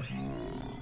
Mm-hmm.